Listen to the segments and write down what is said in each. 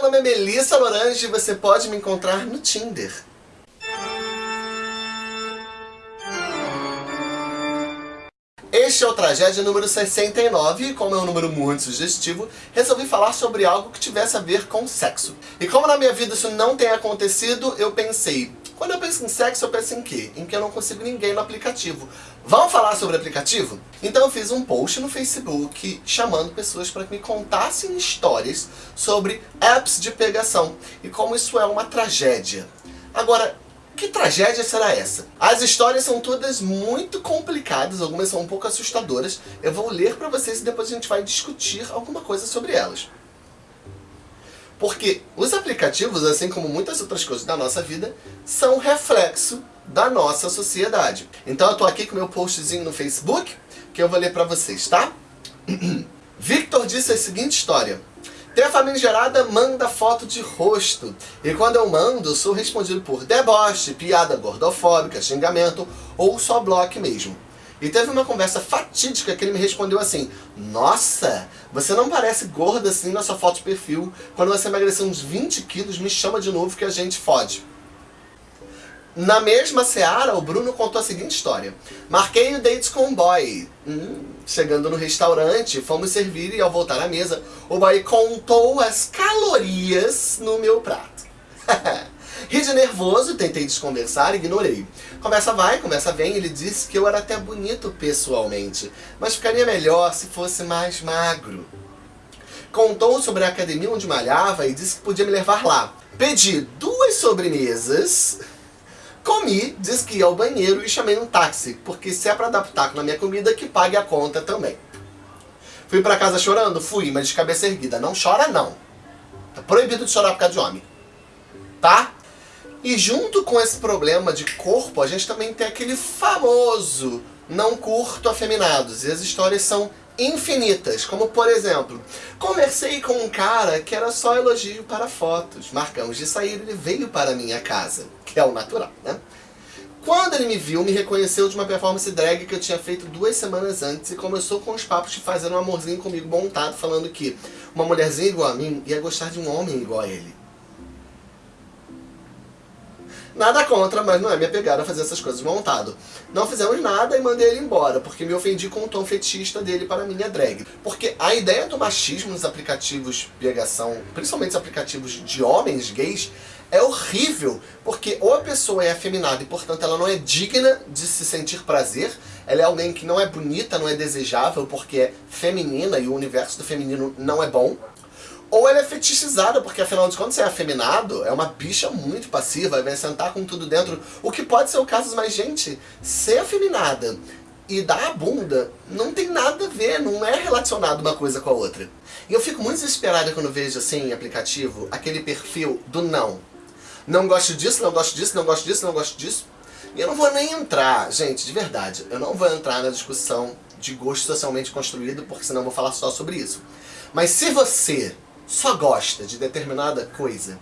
meu nome é Melissa Lorange e você pode me encontrar no Tinder. Este é o Tragédia número 69 e como é um número muito sugestivo, resolvi falar sobre algo que tivesse a ver com sexo. E como na minha vida isso não tem acontecido, eu pensei, quando eu penso em sexo, eu penso em quê? Em que eu não consigo ninguém no aplicativo. Vamos falar sobre aplicativo? Então eu fiz um post no Facebook chamando pessoas para que me contassem histórias sobre apps de pegação e como isso é uma tragédia. Agora, que tragédia será essa? As histórias são todas muito complicadas, algumas são um pouco assustadoras. Eu vou ler para vocês e depois a gente vai discutir alguma coisa sobre elas. Porque os aplicativos, assim como muitas outras coisas da nossa vida, são reflexo da nossa sociedade. Então eu tô aqui com meu postzinho no Facebook, que eu vou ler para vocês, tá? Victor disse a seguinte história. Tem a família gerada manda foto de rosto. E quando eu mando, sou respondido por deboche, piada gordofóbica, xingamento ou só bloco mesmo. E teve uma conversa fatídica que ele me respondeu assim Nossa, você não parece gorda assim na sua foto de perfil. Quando você emagrecer uns 20 quilos, me chama de novo que a gente fode. Na mesma seara, o Bruno contou a seguinte história. Marquei o date com um boy. Hum, chegando no restaurante, fomos servir e ao voltar à mesa, o boy contou as calorias no meu prato. Ri de nervoso, tentei desconversar, ignorei. Conversa vai, conversa vem, ele disse que eu era até bonito pessoalmente, mas ficaria melhor se fosse mais magro. Contou sobre a academia onde malhava e disse que podia me levar lá. Pedi duas sobremesas, comi, disse que ia ao banheiro e chamei um táxi, porque se é pra dar pitaco na minha comida, que pague a conta também. Fui pra casa chorando? Fui, mas de cabeça erguida. Não chora não. Tá proibido de chorar por causa de homem. Tá? E junto com esse problema de corpo, a gente também tem aquele famoso não curto afeminados. E as histórias são infinitas, como por exemplo, conversei com um cara que era só elogio para fotos. Marcamos de sair, ele veio para minha casa, que é o natural, né? Quando ele me viu, me reconheceu de uma performance drag que eu tinha feito duas semanas antes e começou com os papos de fazer um amorzinho comigo montado, falando que uma mulherzinha igual a mim ia gostar de um homem igual a ele. Nada contra, mas não é minha pegada fazer essas coisas montado. Não fizemos nada e mandei ele embora, porque me ofendi com o tom fetista dele para minha drag. Porque a ideia do machismo nos aplicativos de pegação, principalmente os aplicativos de homens gays, é horrível, porque ou a pessoa é afeminada e, portanto, ela não é digna de se sentir prazer, ela é alguém que não é bonita, não é desejável, porque é feminina e o universo do feminino não é bom, ou ela é fetichizada, porque afinal de contas, você é afeminado, é uma bicha muito passiva, vai sentar com tudo dentro. O que pode ser o caso, mas gente, ser afeminada e dar a bunda não tem nada a ver, não é relacionado uma coisa com a outra. E eu fico muito desesperada quando vejo assim em aplicativo aquele perfil do não. Não gosto disso, não gosto disso, não gosto disso, não gosto disso. E eu não vou nem entrar, gente, de verdade, eu não vou entrar na discussão de gosto socialmente construído, porque senão eu vou falar só sobre isso. Mas se você só gosta de determinada coisa,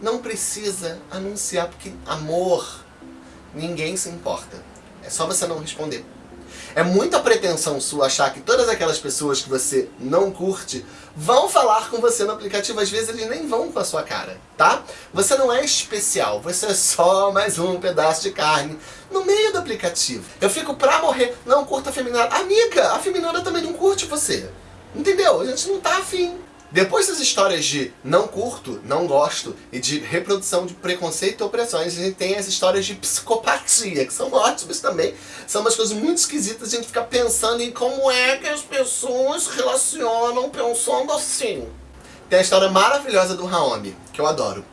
não precisa anunciar, porque amor, ninguém se importa. É só você não responder. É muita pretensão sua achar que todas aquelas pessoas que você não curte vão falar com você no aplicativo. Às vezes eles nem vão com a sua cara, tá? Você não é especial, você é só mais um pedaço de carne no meio do aplicativo. Eu fico pra morrer, não curta a feminada. Amiga, a feminada também não curte você. Entendeu? A gente não tá afim. Depois das histórias de não curto, não gosto e de reprodução de preconceito e opressões, a gente tem as histórias de psicopatia, que são ótimas também. São umas coisas muito esquisitas, a gente fica pensando em como é que as pessoas relacionam pensando assim. Tem a história maravilhosa do Raoni, que eu adoro.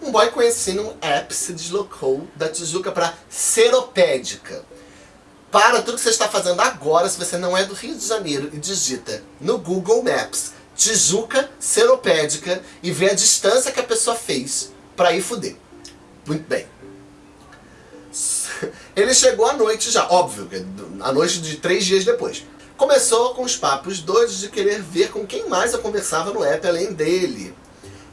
Um boy conhecido um app se deslocou da Tijuca para Seropédica. Para tudo que você está fazendo agora, se você não é do Rio de Janeiro, e digita no Google Maps Tijuca seropédica e ver a distância que a pessoa fez para ir fuder. Muito bem. Ele chegou à noite já, óbvio, a noite de três dias depois. Começou com os papos doidos de querer ver com quem mais eu conversava no app além dele.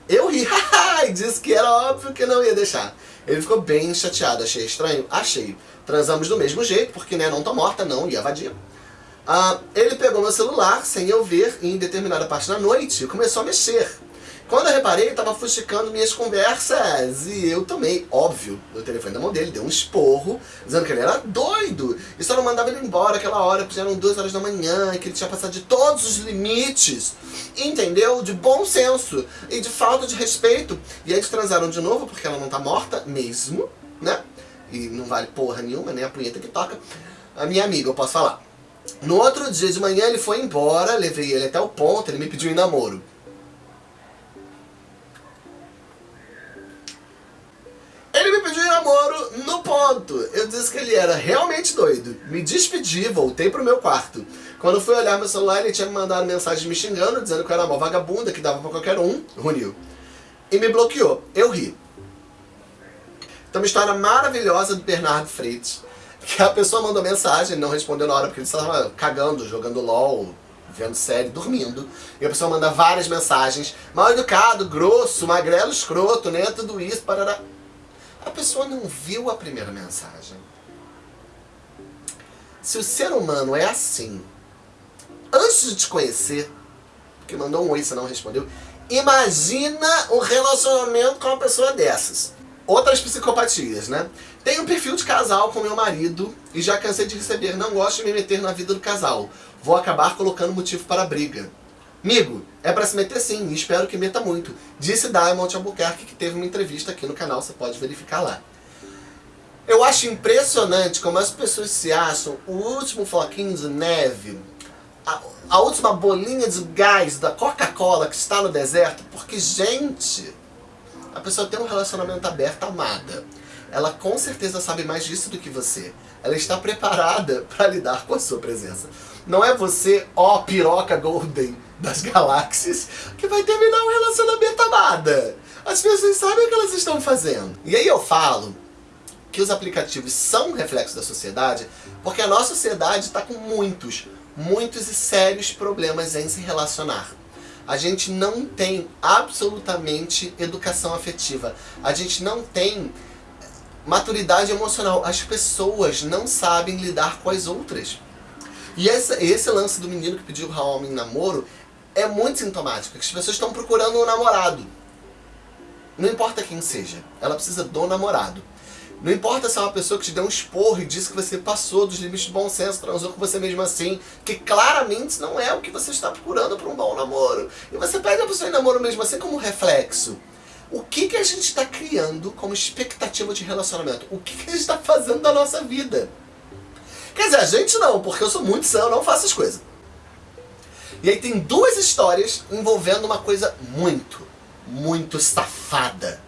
Eu ri, e disse que era óbvio que não ia deixar. Ele ficou bem chateado, achei estranho? Achei. Transamos do mesmo jeito, porque né, não tô morta, não, ia vadia. Ah, ele pegou meu celular, sem eu ver, em determinada parte da noite, começou a mexer. Quando eu reparei, ele tava fuxicando minhas conversas e eu tomei, óbvio, o telefone da mão dele, deu um esporro, dizendo que ele era doido e só não mandava ele embora aquela hora, porque já eram duas horas da manhã e que ele tinha passado de todos os limites, entendeu? De bom senso e de falta de respeito. E eles transaram de novo, porque ela não tá morta mesmo, né? E não vale porra nenhuma, nem a punheta que toca. A minha amiga, eu posso falar. No outro dia de manhã ele foi embora, levei ele até o ponto, ele me pediu em namoro. Ele me pediu em namoro no ponto. Eu disse que ele era realmente doido. Me despedi, voltei pro meu quarto. Quando fui olhar meu celular, ele tinha me mandado mensagem me xingando, dizendo que eu era uma vagabunda, que dava pra qualquer um, Runil. E me bloqueou. Eu ri. Então, uma história maravilhosa do Bernardo Freitas, que a pessoa mandou mensagem, não respondeu na hora, porque ele estava cagando, jogando LOL, vendo série, dormindo. E a pessoa manda várias mensagens, mal educado, grosso, magrelo, escroto, né, tudo isso, parará. A pessoa não viu a primeira mensagem. Se o ser humano é assim, antes de te conhecer, porque mandou um oi, você não respondeu, imagina um relacionamento com uma pessoa dessas. Outras psicopatias, né? Tenho um perfil de casal com meu marido e já cansei de receber, não gosto de me meter na vida do casal. Vou acabar colocando motivo para a briga. Amigo, é pra se meter sim, espero que meta muito. Disse Diamond Albuquerque, que teve uma entrevista aqui no canal, você pode verificar lá. Eu acho impressionante como as pessoas se acham o último floquinho de neve, a, a última bolinha de gás da Coca-Cola que está no deserto, porque, gente, a pessoa tem um relacionamento aberto, amada. Ela com certeza sabe mais disso do que você. Ela está preparada para lidar com a sua presença. Não é você, ó piroca golden, das galáxias que vai terminar um relacionamento amada. As pessoas sabem o que elas estão fazendo. E aí eu falo que os aplicativos são um reflexo da sociedade porque a nossa sociedade está com muitos, muitos e sérios problemas em se relacionar. A gente não tem absolutamente educação afetiva. A gente não tem maturidade emocional. As pessoas não sabem lidar com as outras. E esse, esse lance do menino que pediu homem em namoro é muito sintomático, as pessoas estão procurando um namorado. Não importa quem seja, ela precisa do namorado. Não importa se é uma pessoa que te deu um esporro e disse que você passou dos limites de bom senso, transou com você mesmo assim, que claramente não é o que você está procurando para um bom namoro. E você pede a pessoa em namoro mesmo assim como reflexo. O que, que a gente está criando como expectativa de relacionamento? O que, que a gente está fazendo da nossa vida? Quer dizer, a gente não, porque eu sou muito sã, eu não faço as coisas. E aí tem duas histórias envolvendo uma coisa muito, muito safada.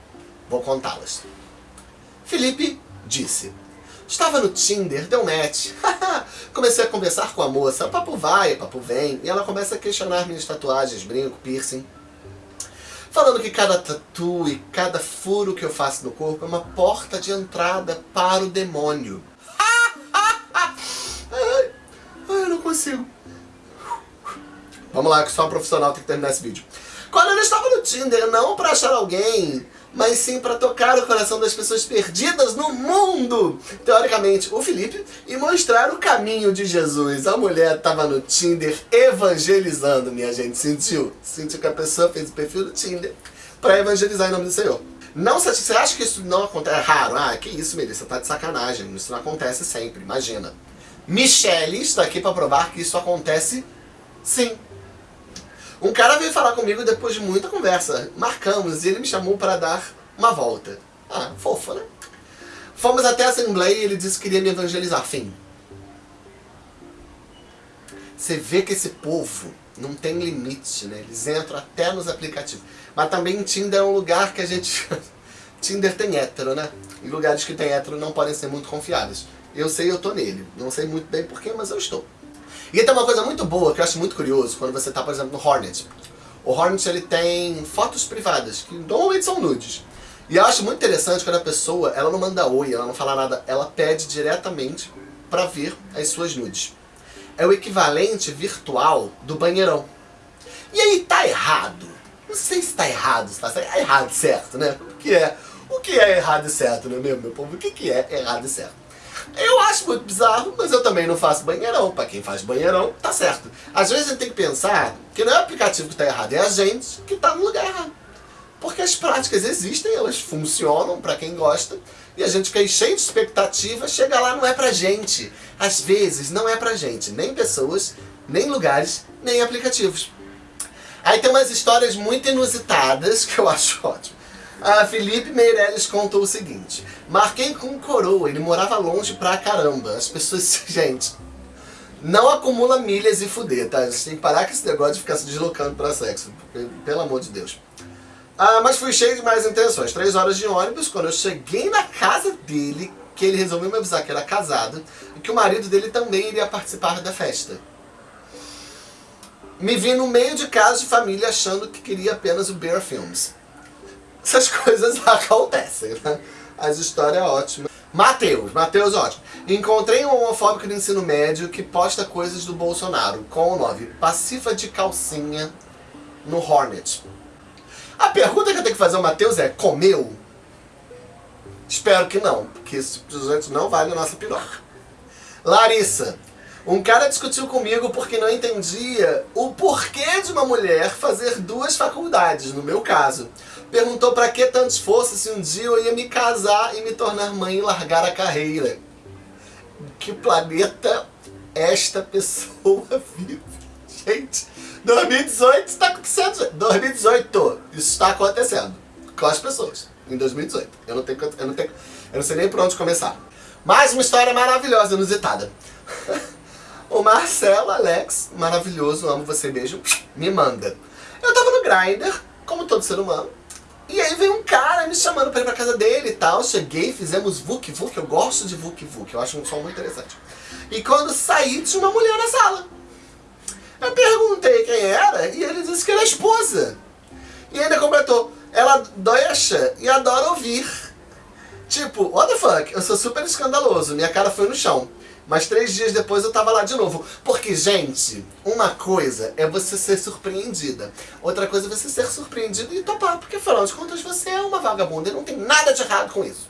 Vou contá-las. Felipe disse. Estava no Tinder, deu match. Comecei a conversar com a moça. Papo vai, papo vem. E ela começa a questionar minhas tatuagens, brinco, piercing. Falando que cada tatu e cada furo que eu faço no corpo é uma porta de entrada para o demônio. ai, eu não consigo. Vamos lá, que só um profissional tem que terminar esse vídeo. Quando eu estava no Tinder, não para achar alguém, mas sim para tocar o coração das pessoas perdidas no mundo, teoricamente, o Felipe, e mostrar o caminho de Jesus. A mulher estava no Tinder evangelizando, minha gente, sentiu? Sentiu que a pessoa fez o perfil do Tinder para evangelizar em nome do Senhor. Não, você acha que isso não acontece? É raro? Ah, que isso, Melissa, tá de sacanagem. Isso não acontece sempre, imagina. Michelle está aqui para provar que isso acontece sim. Um cara veio falar comigo depois de muita conversa. Marcamos e ele me chamou para dar uma volta. Ah, fofo, né? Fomos até a Assembleia e ele disse que queria me evangelizar. Fim. Você vê que esse povo não tem limite, né? Eles entram até nos aplicativos. Mas também Tinder é um lugar que a gente... Tinder tem hétero, né? E lugares que tem hétero não podem ser muito confiáveis. Eu sei, eu tô nele. Não sei muito bem porquê, mas eu estou. E tem uma coisa muito boa que eu acho muito curioso quando você está, por exemplo, no Hornet. O Hornet ele tem fotos privadas, que normalmente são nudes. E eu acho muito interessante quando a pessoa, ela não manda oi, ela não fala nada, ela pede diretamente para ver as suas nudes. É o equivalente virtual do banheirão. E aí tá errado. Não sei se tá errado, se tá é errado certo, né? O que é? O que é errado e certo, não é mesmo, meu povo? O que é errado e certo? Eu acho muito bizarro, mas eu também não faço banheirão. Pra quem faz banheirão, tá certo. Às vezes a gente tem que pensar que não é o aplicativo que tá errado, é a gente que tá no lugar errado. porque as práticas existem, elas funcionam para quem gosta, e a gente fica cheio de expectativa, chega lá não é pra gente. Às vezes não é pra gente, nem pessoas, nem lugares, nem aplicativos. Aí tem umas histórias muito inusitadas que eu acho ótimo. A Felipe Meirelles contou o seguinte. Marquei com coroa, ele morava longe pra caramba. As pessoas, gente, não acumula milhas e fuder, tá? A gente tem que parar com esse negócio de ficar se deslocando pra sexo. Pelo amor de Deus. Ah, mas fui cheio de mais intenções. Três horas de ônibus, quando eu cheguei na casa dele, que ele resolveu me avisar que era casado, e que o marido dele também iria participar da festa. Me vi no meio de casa de família achando que queria apenas o Bear Films. Essas coisas acontecem, né? As histórias ótimas. Matheus, Matheus ótimo. Encontrei um homofóbico do ensino médio que posta coisas do Bolsonaro, com o nome Pacifa de Calcinha no Hornet. A pergunta que eu tenho que fazer ao Matheus é, comeu? Espero que não, porque gente não vale a nossa piroca. Larissa, um cara discutiu comigo porque não entendia o porquê de uma mulher fazer duas faculdades, no meu caso. Perguntou para que tanto esforço se um dia eu ia me casar e me tornar mãe e largar a carreira. Que planeta esta pessoa vive? Gente, 2018 está acontecendo. 2018, isso está acontecendo com as pessoas. Em 2018. Eu não tenho, eu não tenho, eu não sei nem por onde começar. Mais uma história maravilhosa, inusitada. o Marcelo Alex, maravilhoso, amo você, beijo, me manda. Eu tava no Grindr, como todo ser humano, e aí veio um cara me chamando pra ir pra casa dele e tal. Cheguei, fizemos Vuk Vuk. Eu gosto de Vuk Vuk, eu acho um som muito interessante. E quando saí, tinha uma mulher na sala. Eu perguntei quem era e ele disse que era a esposa. E ainda completou, ela doicha e adora ouvir. Tipo, what the fuck, eu sou super escandaloso, minha cara foi no chão. Mas três dias depois eu tava lá de novo. Porque, gente, uma coisa é você ser surpreendida. Outra coisa é você ser surpreendido e topar. Porque, afinal de contas, você é uma vagabunda e não tem nada de errado com isso.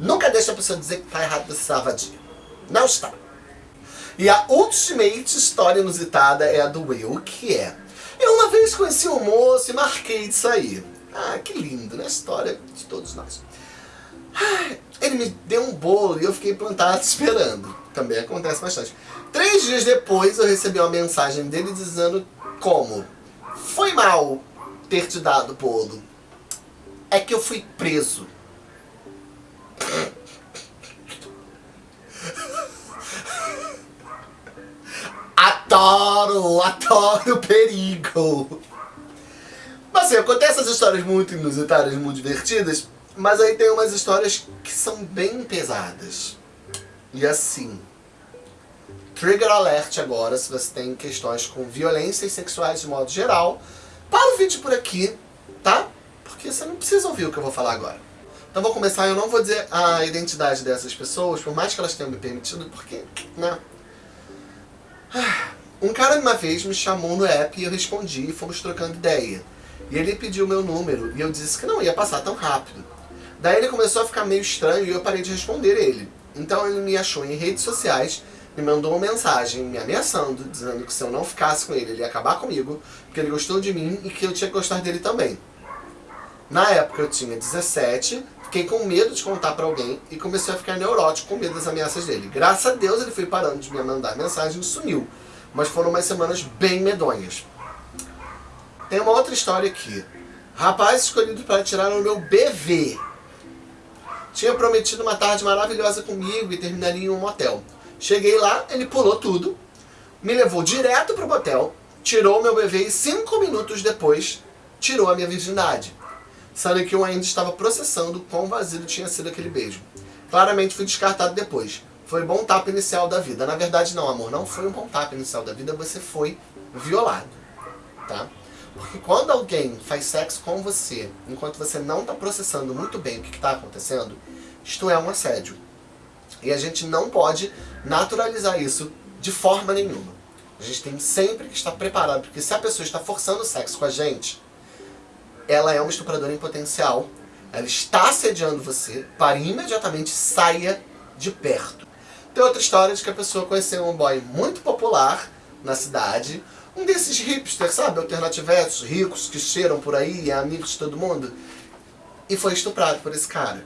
Nunca deixa a pessoa dizer que tá errado você vadia. Não está. E a ultimate história inusitada é a do Will, que é... Eu uma vez conheci um moço e marquei de sair. Ah, que lindo, né? História de todos nós. Ele me deu um bolo e eu fiquei plantado esperando. Também acontece bastante. Três dias depois eu recebi uma mensagem dele dizendo como Foi mal ter te dado bolo. É que eu fui preso. adoro, adoro perigo. Mas assim, acontecem essas histórias muito inusitadas, muito divertidas, mas aí tem umas histórias que são bem pesadas. E assim, trigger alert agora se você tem questões com violências sexuais de modo geral. Para o vídeo por aqui, tá? Porque você não precisa ouvir o que eu vou falar agora. Então vou começar, eu não vou dizer a identidade dessas pessoas, por mais que elas tenham me permitido, porque, né? Ah, um cara uma vez me chamou no app e eu respondi e fomos trocando ideia. E ele pediu meu número e eu disse que não ia passar tão rápido. Daí ele começou a ficar meio estranho e eu parei de responder ele. Então ele me achou em redes sociais, me mandou uma mensagem me ameaçando, dizendo que se eu não ficasse com ele, ele ia acabar comigo, porque ele gostou de mim e que eu tinha que gostar dele também. Na época eu tinha 17, fiquei com medo de contar pra alguém e comecei a ficar neurótico com medo das ameaças dele. Graças a Deus ele foi parando de me mandar mensagem e sumiu. Mas foram umas semanas bem medonhas. Tem uma outra história aqui. Rapaz escolhido para tirar o meu BV tinha prometido uma tarde maravilhosa comigo e terminaria em um motel. Cheguei lá, ele pulou tudo, me levou direto pro motel, tirou meu bebê e cinco minutos depois tirou a minha virgindade. Sendo que eu ainda estava processando quão vazio tinha sido aquele beijo. Claramente fui descartado depois. Foi bom tapa inicial da vida. Na verdade não, amor, não foi um bom tapa inicial da vida, você foi violado. Tá? Porque quando alguém faz sexo com você, enquanto você não está processando muito bem o que está acontecendo, isto é um assédio. E a gente não pode naturalizar isso de forma nenhuma. A gente tem sempre que estar preparado, porque se a pessoa está forçando o sexo com a gente, ela é uma estupradora em potencial, ela está assediando você, para imediatamente saia de perto. Tem outra história de que a pessoa conheceu um boy muito popular na cidade, um desses hipsters, sabe, alternativetos, ricos, que cheiram por aí, é amigos de todo mundo. E foi estuprado por esse cara.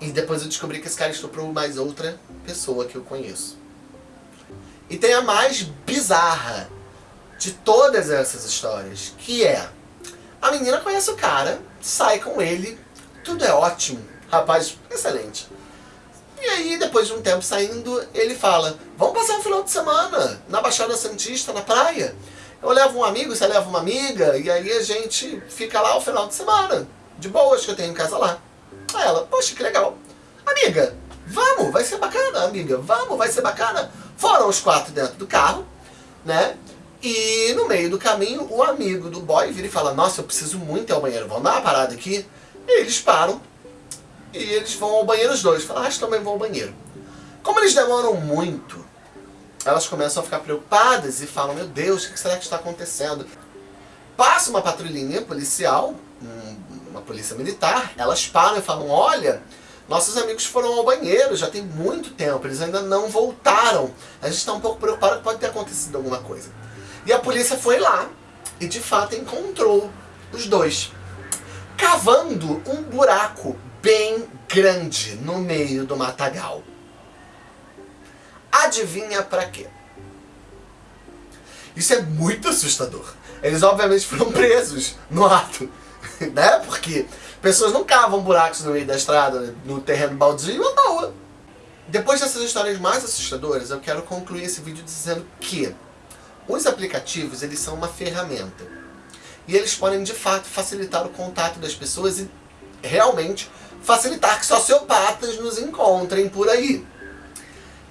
E depois eu descobri que esse cara estuprou mais outra pessoa que eu conheço. E tem a mais bizarra de todas essas histórias, que é... A menina conhece o cara, sai com ele, tudo é ótimo, rapaz excelente. E aí, depois de um tempo saindo, ele fala, vamos passar um final de semana na Baixada Santista, na praia. Eu levo um amigo, você leva uma amiga, e aí a gente fica lá o final de semana. De boas, que eu tenho em casa lá. Aí ela, poxa, que legal. Amiga, vamos, vai ser bacana, amiga, vamos, vai ser bacana. Foram os quatro dentro do carro, né? E no meio do caminho, o amigo do boy vira e fala, nossa, eu preciso muito ir ao banheiro, vamos dar uma parada aqui? E eles param, e eles vão ao banheiro os dois. Falam, ah, que também vão ao banheiro. Como eles demoram muito, elas começam a ficar preocupadas e falam, meu Deus, o que será que está acontecendo? Passa uma patrulhinha policial, uma polícia militar, elas param e falam, olha, nossos amigos foram ao banheiro, já tem muito tempo, eles ainda não voltaram. A gente está um pouco preocupado que pode ter acontecido alguma coisa. E a polícia foi lá e de fato encontrou os dois. Cavando um buraco bem grande no meio do matagal. Adivinha pra quê? Isso é muito assustador. Eles obviamente foram presos no ato, né? Porque pessoas não cavam buracos no meio da estrada, no terreno baldio à toa. Depois dessas histórias mais assustadoras, eu quero concluir esse vídeo dizendo que os aplicativos, eles são uma ferramenta. E eles podem, de fato, facilitar o contato das pessoas e realmente facilitar que sociopatas nos encontrem por aí.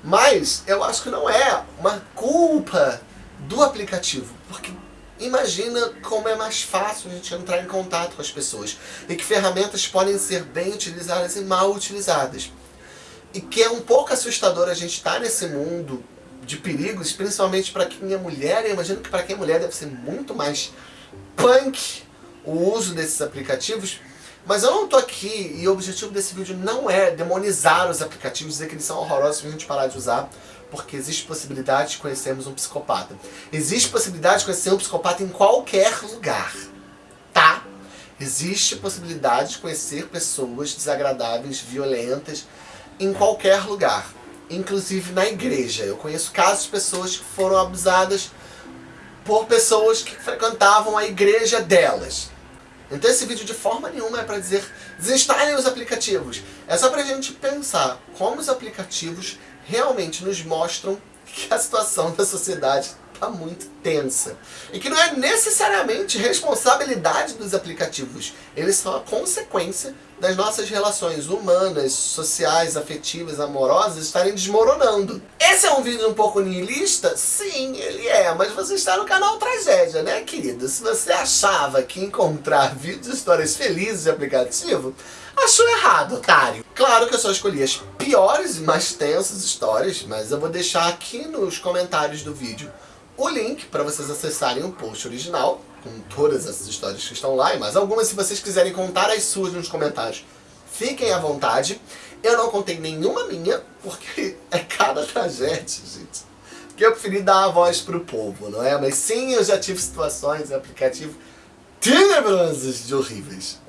Mas eu acho que não é uma culpa do aplicativo, porque imagina como é mais fácil a gente entrar em contato com as pessoas e que ferramentas podem ser bem utilizadas e mal utilizadas. E que é um pouco assustador a gente estar nesse mundo de perigos, principalmente para quem é mulher, e imagino que para quem é mulher deve ser muito mais punk o uso desses aplicativos, mas eu não tô aqui e o objetivo desse vídeo não é demonizar os aplicativos, dizer que eles são horrorosos pra gente parar de usar, porque existe possibilidade de conhecermos um psicopata. Existe possibilidade de conhecer um psicopata em qualquer lugar, tá? Existe possibilidade de conhecer pessoas desagradáveis, violentas, em qualquer lugar. Inclusive na igreja. Eu conheço casos de pessoas que foram abusadas por pessoas que frequentavam a igreja delas. Então esse vídeo de forma nenhuma é para dizer desinstalem os aplicativos. É só para a gente pensar como os aplicativos realmente nos mostram que a situação da sociedade está muito tensa. E que não é necessariamente responsabilidade dos aplicativos. Eles são a consequência das nossas relações humanas, sociais, afetivas, amorosas estarem desmoronando. Esse é um vídeo um pouco niilista? Sim, ele é, mas você está no canal Tragédia, né, querido? Se você achava que encontrar vídeos de histórias felizes de aplicativo, achou errado, otário. Claro que eu só escolhi as piores e mais tensas histórias, mas eu vou deixar aqui nos comentários do vídeo o link para vocês acessarem o post original, com todas essas histórias que estão lá, e mais algumas se vocês quiserem contar as suas nos comentários. Fiquem à vontade. Eu não contei nenhuma minha, porque é cada tragédia, gente. Que eu preferi dar a voz pro povo, não é? Mas sim, eu já tive situações em aplicativo tenebrosas de horríveis.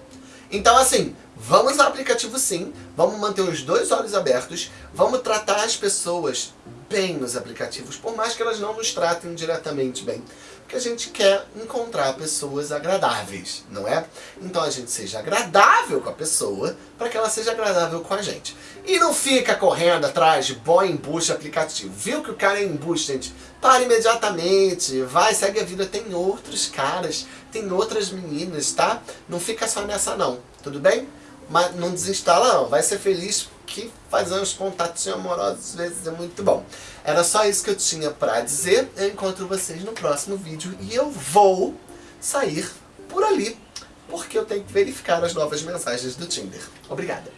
Então assim, vamos ao aplicativo sim, vamos manter os dois olhos abertos, vamos tratar as pessoas bem nos aplicativos, por mais que elas não nos tratem diretamente bem. Porque a gente quer encontrar pessoas agradáveis, não é? Então a gente seja agradável com a pessoa, para que ela seja agradável com a gente. E não fica correndo atrás de boy embuste aplicativo. Viu que o cara é embuste, gente? Para imediatamente, vai, segue a vida. Tem outros caras, tem outras meninas, tá? Não fica só nessa não, tudo bem? Mas não desinstala não, vai ser feliz que fazer uns contatos amorosos às vezes é muito bom. Era só isso que eu tinha pra dizer. Eu encontro vocês no próximo vídeo e eu vou sair por ali, porque eu tenho que verificar as novas mensagens do Tinder. Obrigada.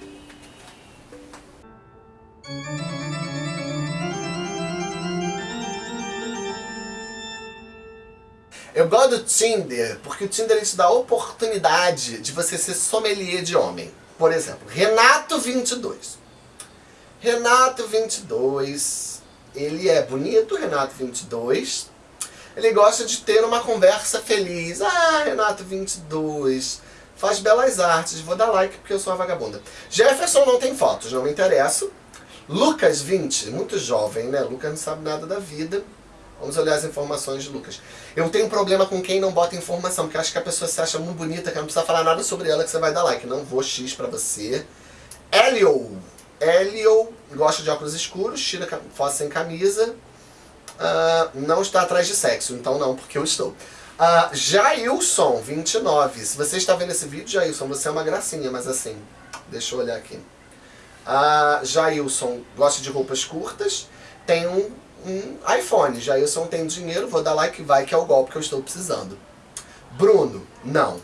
Eu gosto do Tinder, porque o Tinder te dá a oportunidade de você ser sommelier de homem. Por exemplo, Renato22. Renato22, ele é bonito, Renato22. Ele gosta de ter uma conversa feliz. Ah, Renato 22, faz belas artes, vou dar like porque eu sou uma vagabunda. Jefferson não tem fotos, não me interessa. Lucas 20, muito jovem, né? Lucas não sabe nada da vida. Vamos olhar as informações de Lucas. Eu tenho um problema com quem não bota informação, porque acho que a pessoa se acha muito bonita, que não precisa falar nada sobre ela, que você vai dar like. Não vou X pra você. Elio. Elio gosta de óculos escuros, tira foto sem camisa. Uh, não está atrás de sexo, então não, porque eu estou. Uh, Jailson, 29. Se você está vendo esse vídeo, Jailson, você é uma gracinha, mas assim, deixa eu olhar aqui. Uh, Jailson gosta de roupas curtas, tem um um iPhone. Já eu não tenho dinheiro, vou dar like, vai que é o golpe que eu estou precisando. Bruno, não.